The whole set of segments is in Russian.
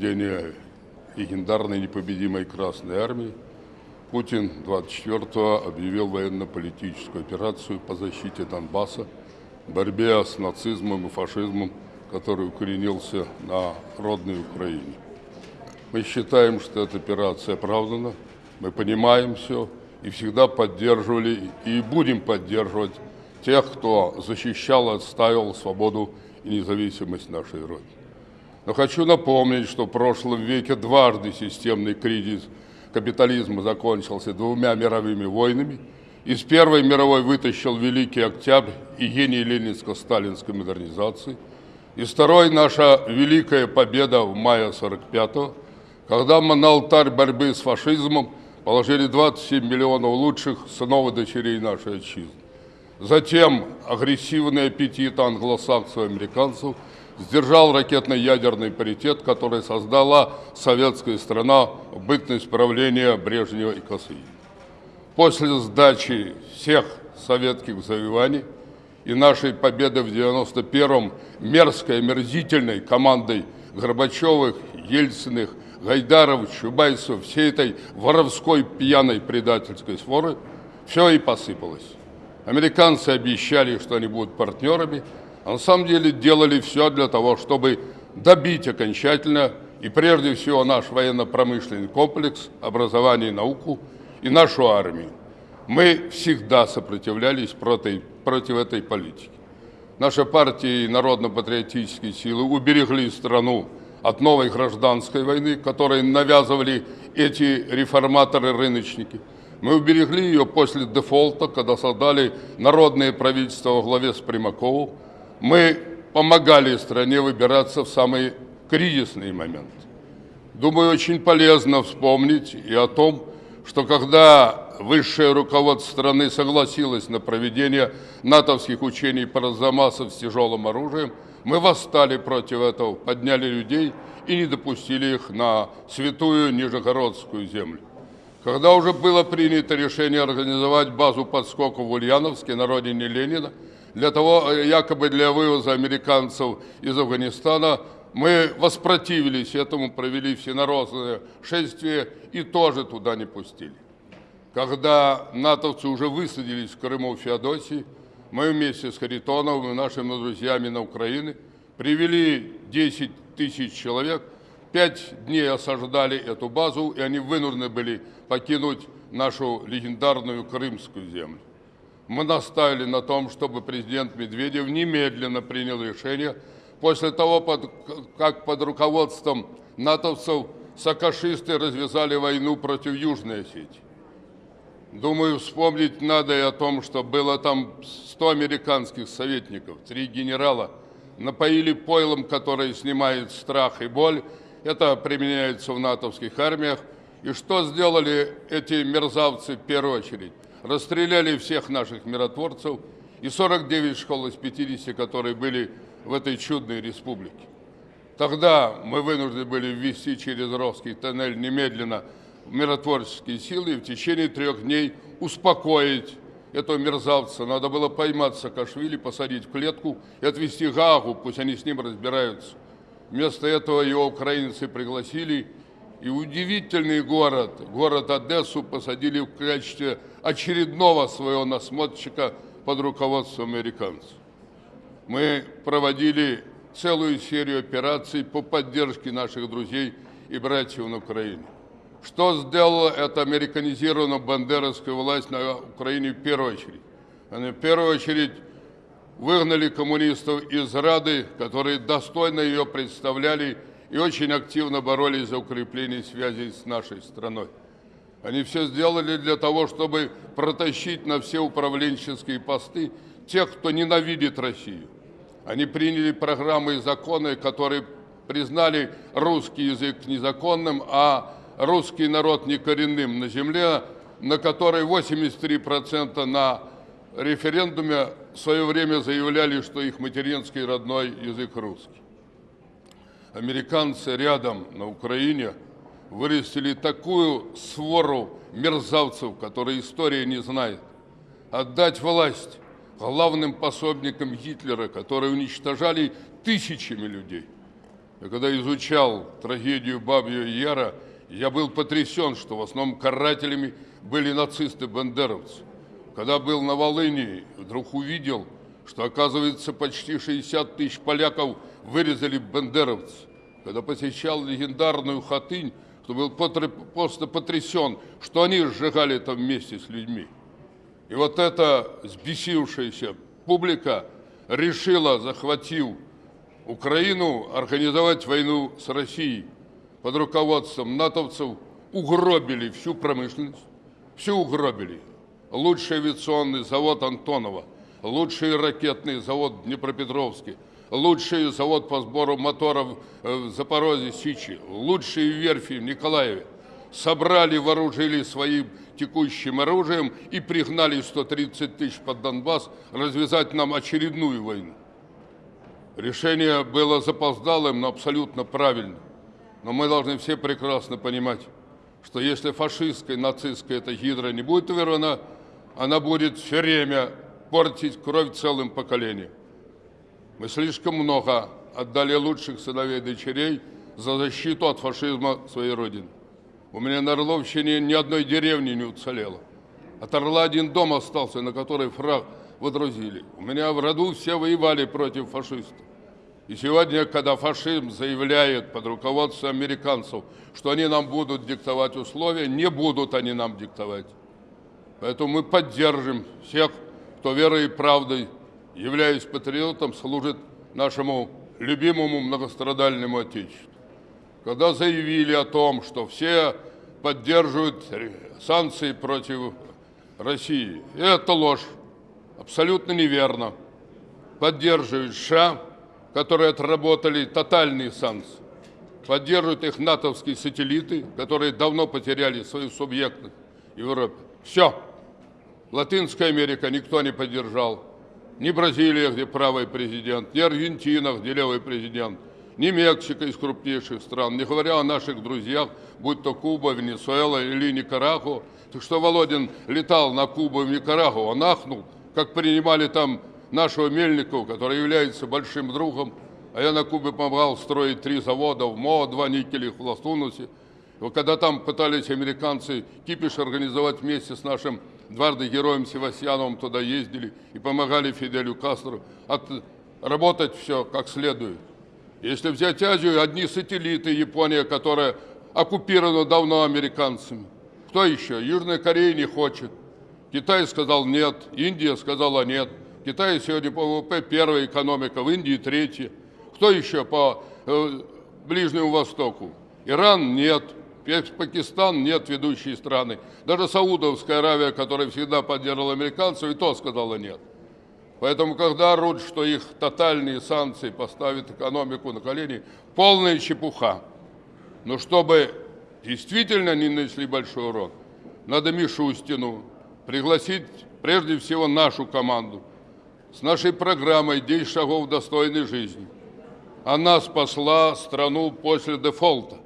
рождения легендарной непобедимой Красной Армии, Путин 24-го объявил военно-политическую операцию по защите Донбасса, борьбе с нацизмом и фашизмом, который укоренился на родной Украине. Мы считаем, что эта операция оправдана, мы понимаем все и всегда поддерживали и будем поддерживать тех, кто защищал и отстаивал свободу и независимость нашей Родины. Но хочу напомнить, что в прошлом веке дважды системный кризис капитализма закончился двумя мировыми войнами. Из Первой мировой вытащил Великий Октябрь и гений ленинско-сталинской модернизации. Из Второй наша великая победа в мае 45-го, когда мы на алтарь борьбы с фашизмом положили 27 миллионов лучших сынов и дочерей нашей отчизны. Затем агрессивный аппетит англосаксов и американцев сдержал ракетно-ядерный паритет, который создала советская страна в бытность правления Брежнева и Косыгина. После сдачи всех советских завоеваний и нашей победы в 91-м мерзкой, омерзительной командой Горбачевых, Ельциных, Гайдаров, Чубайсов, всей этой воровской пьяной предательской своры, все и посыпалось. Американцы обещали, что они будут партнерами, а на самом деле делали все для того, чтобы добить окончательно и прежде всего наш военно-промышленный комплекс, образование и науку и нашу армию. Мы всегда сопротивлялись против, против этой политики. Наша партия и народно-патриотические силы уберегли страну от новой гражданской войны, которой навязывали эти реформаторы-рыночники. Мы уберегли ее после дефолта, когда создали народное правительство во главе с Примаковым. Мы помогали стране выбираться в самые кризисные моменты. Думаю, очень полезно вспомнить и о том, что когда высшее руководство страны согласилось на проведение натовских учений по Арзамасов с тяжелым оружием, мы восстали против этого, подняли людей и не допустили их на святую Нижегородскую землю. Когда уже было принято решение организовать базу подскока в Ульяновске на родине Ленина, для того, якобы для вывоза американцев из Афганистана, мы воспротивились этому, провели всенародное шествие и тоже туда не пустили. Когда натовцы уже высадились в Крыму в Феодосии, мы вместе с Харитоновым и нашими друзьями на Украине привели 10 тысяч человек, пять дней осаждали эту базу, и они вынуждены были покинуть нашу легендарную крымскую землю. Мы наставили на том, чтобы президент Медведев немедленно принял решение после того, как под руководством натовцев сакашисты развязали войну против Южной Осетии. Думаю, вспомнить надо и о том, что было там 100 американских советников, три генерала, напоили пойлом, которое снимает страх и боль. Это применяется в натовских армиях. И что сделали эти мерзавцы в первую очередь? Расстреляли всех наших миротворцев и 49 школ из 50, которые были в этой чудной республике. Тогда мы вынуждены были ввести через Ровский тоннель немедленно миротворческие силы и в течение трех дней успокоить этого мерзавца. Надо было поймать Саакашвили, посадить в клетку и отвезти Гагу, пусть они с ним разбираются. Вместо этого его украинцы пригласили и удивительный город, город Одессу, посадили в качестве очередного своего насмотрщика под руководством американцев. Мы проводили целую серию операций по поддержке наших друзей и братьев на Украине. Что сделала эта американизированная бандеровская власть на Украине в первую очередь? Они в первую очередь выгнали коммунистов из Рады, которые достойно ее представляли и очень активно боролись за укрепление связей с нашей страной. Они все сделали для того, чтобы протащить на все управленческие посты тех, кто ненавидит Россию. Они приняли программы и законы, которые признали русский язык незаконным, а русский народ некоренным на земле, на которой 83% на референдуме в свое время заявляли, что их материнский родной язык русский. Американцы рядом на Украине вырастили такую свору мерзавцев, которые история не знает. Отдать власть главным пособникам Гитлера, которые уничтожали тысячами людей – Я когда изучал трагедию Бабьего Яра, я был потрясен, что в основном карателями были нацисты-бандеровцы. Когда был на Волыни, вдруг увидел, что, оказывается, почти 60 тысяч поляков вырезали бандеровцы. Когда посещал легендарную Хатынь, то был просто потрясен, что они сжигали это вместе с людьми. И вот эта сбесившаяся публика решила, захватив Украину, организовать войну с Россией под руководством натовцев, угробили всю промышленность, все угробили. Лучший авиационный завод Антонова, лучший ракетный завод Днепропетровский, лучший завод по сбору моторов в Запорожье, Сичи, лучшие верфи в Николаеве. Собрали, вооружили своим текущим оружием и пригнали 130 тысяч под Донбасс развязать нам очередную войну. Решение было запоздалым, но абсолютно правильным. Но мы должны все прекрасно понимать, что если фашистская, нацистская эта гидра не будет вырвана, она будет все время портить кровь целым поколением. Мы слишком много отдали лучших сыновей и дочерей за защиту от фашизма своей Родины. У меня на Орловщине ни одной деревни не уцелело. От Орла один дом остался, на который фраг водрузили. У меня в роду все воевали против фашистов. И сегодня, когда фашизм заявляет под руководством американцев, что они нам будут диктовать условия, не будут они нам диктовать. Поэтому мы поддержим всех, кто верой и правдой, являясь патриотом, служит нашему любимому многострадальному Отечеству. Когда заявили о том, что все поддерживают санкции против России, это ложь, абсолютно неверно. Поддерживают США, которые отработали тотальные санкции. Поддерживают их натовские сателлиты, которые давно потеряли свою субъектность в Европе. Все. Латинская Америка никто не поддержал. Ни Бразилия, где правый президент, ни Аргентина, где левый президент, ни Мексика из крупнейших стран, не говоря о наших друзьях, будь то Куба, Венесуэла или Никарагуа. Так что Володин летал на Кубу и в Никарагуа, он ахнул, как принимали там нашего Мельникова, который является большим другом, а я на Кубе помогал строить три завода в МО, два никелях в Лас-Тунусе. Когда там пытались американцы кипиш организовать вместе с нашим дважды героем Севастьяновым, туда ездили и помогали Фиделю Кастру от, работать все как следует. Если взять Азию, одни сателлиты, Япония, которая оккупирована давно американцами. Кто еще? Южная Корея не хочет. Китай сказал нет, Индия сказала нет. Китай сегодня по ВВП первая экономика, в Индии третья. Кто еще по э, Ближнему Востоку? Иран нет, Пакистан нет ведущие страны. Даже Саудовская Аравия, которая всегда поддерживала американцев, и то сказала нет. Поэтому, когда орут, что их тотальные санкции поставят экономику на колени, полная чепуха. Но чтобы действительно не нанесли большой урон, надо Мишустину пригласить прежде всего нашу команду, с нашей программой «10 шагов достойной жизни». Она спасла страну после дефолта.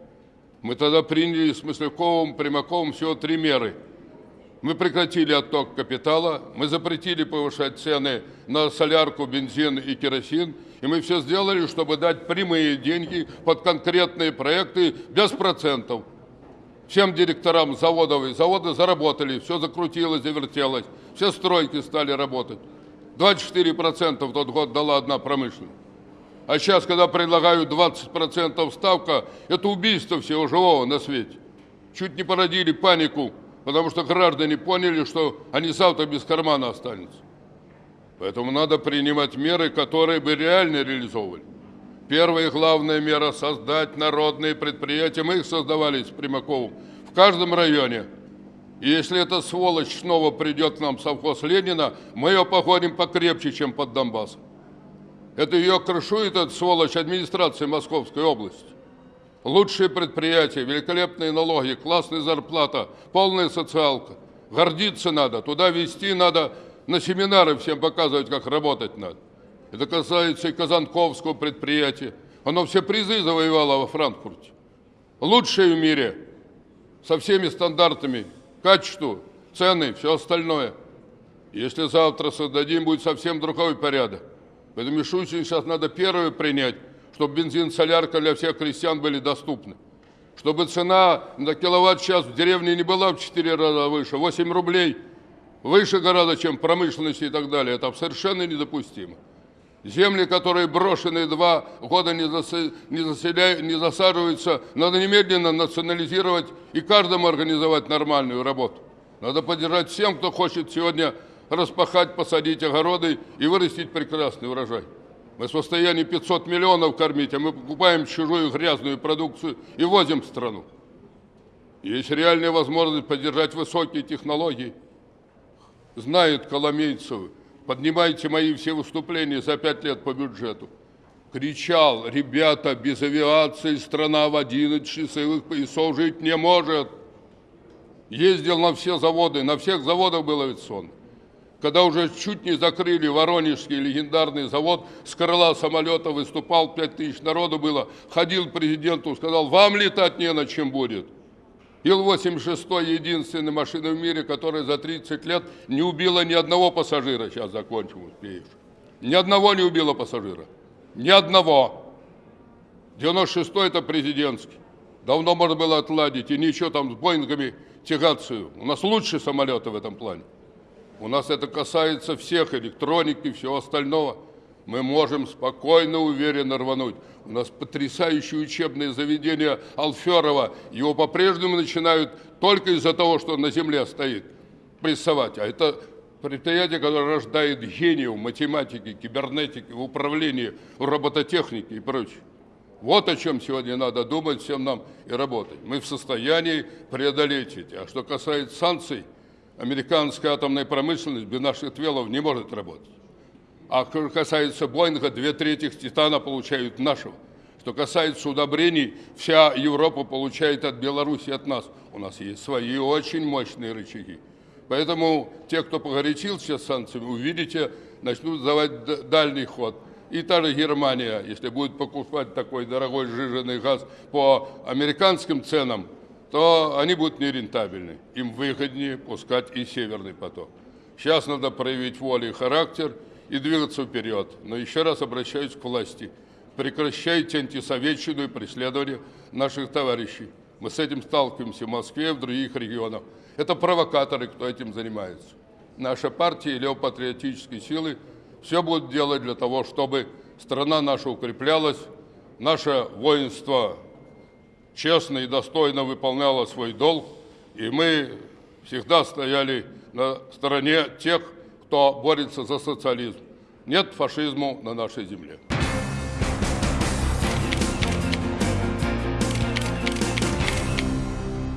Мы тогда приняли с Мысляковым, Примаковым всего три меры. Мы прекратили отток капитала, мы запретили повышать цены на солярку, бензин и керосин, и мы все сделали, чтобы дать прямые деньги под конкретные проекты без процентов. Всем директорам заводов и заводы заработали, все закрутилось, завертелось, все стройки стали работать. 24% в тот год дала одна промышленность. А сейчас, когда предлагают 20% ставка, это убийство всего живого на свете. Чуть не породили панику, потому что граждане поняли, что они завтра без кармана останутся. Поэтому надо принимать меры, которые бы реально реализовывали. Первая и главная мера – создать народные предприятия. Мы их создавали с Примаковым в каждом районе – и если эта сволочь снова придет к нам совхоз Ленина, мы ее походим покрепче, чем под Донбассом. Это ее крышует, эта сволочь, администрация Московской области. Лучшие предприятия, великолепные налоги, классная зарплата, полная социалка. Гордиться надо, туда вести надо, на семинары всем показывать, как работать надо. Это касается и Казанковского предприятия. Оно все призы завоевало во Франкфурте. Лучшее в мире, со всеми стандартами качеству, цены, все остальное. Если завтра создадим, будет совсем другой порядок. Поэтому Мишустин сейчас надо первое принять, чтобы бензин, солярка для всех крестьян были доступны. Чтобы цена на киловатт-час в деревне не была в 4 раза выше, 8 рублей выше гораздо, чем промышленности и так далее. Это совершенно недопустимо. Земли, которые брошены два года не, заса, не, заселя, не засаживаются, надо немедленно национализировать и каждому организовать нормальную работу. Надо поддержать всем, кто хочет сегодня распахать, посадить огороды и вырастить прекрасный урожай. Мы в состоянии 500 миллионов кормить, а мы покупаем чужую грязную продукцию и возим в страну. Есть реальная возможность поддержать высокие технологии. Знает Коломейцев, поднимайте мои все выступления за пять лет по бюджету. Кричал, ребята, без авиации страна в 11 часовых поясов жить не может. Ездил на все заводы, на всех заводах был авиационный. Когда уже чуть не закрыли Воронежский легендарный завод, с крыла самолета выступал, 5 тысяч народу было, ходил президенту, сказал, вам летать не на чем будет. Ил-86 единственная машина в мире, которая за 30 лет не убила ни одного пассажира. Сейчас закончим, успеешь. Ни одного не убила пассажира. Ни одного. 96-й это президентский. Давно можно было отладить и ничего там с Боингами тягаться. У нас лучшие самолеты в этом плане. У нас это касается всех электроники всего остального мы можем спокойно, уверенно рвануть. У нас потрясающее учебное заведение Алферова. Его по-прежнему начинают только из-за того, что он на земле стоит, прессовать. А это предприятие, которое рождает гениев математики, кибернетики, управления, робототехники и прочее. Вот о чем сегодня надо думать всем нам и работать. Мы в состоянии преодолеть эти. А что касается санкций, американская атомная промышленность без наших твелов не может работать. А что касается Боинга, две трети титана получают нашего. Что касается удобрений, вся Европа получает от Беларуси, от нас. У нас есть свои очень мощные рычаги. Поэтому те, кто погорячился с санкциями, увидите, начнут давать дальний ход. И та же Германия, если будет покупать такой дорогой сжиженный газ по американским ценам, то они будут нерентабельны. Им выгоднее пускать и северный поток. Сейчас надо проявить волю и характер – и двигаться вперед. Но еще раз обращаюсь к власти. Прекращайте антисоветчину и преследование наших товарищей. Мы с этим сталкиваемся в Москве и в других регионах. Это провокаторы, кто этим занимается. Наша партия и левопатриотические силы все будут делать для того, чтобы страна наша укреплялась, наше воинство честно и достойно выполняло свой долг, и мы всегда стояли на стороне тех, кто борется за социализм. Нет фашизму на нашей земле.